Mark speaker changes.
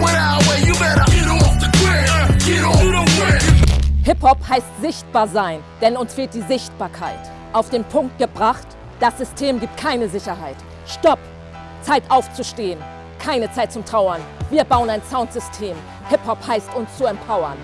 Speaker 1: went our way, you better get off the grid. Get off the grid.
Speaker 2: Hip-Hop heißt sichtbar sein, denn uns fehlt die Sichtbarkeit. Auf den Punkt gebracht, das System gibt keine Sicherheit. Stopp! Zeit aufzustehen. Keine Zeit zum Trauern. Wir bauen ein Soundsystem. Hip-Hop heißt uns zu empowern.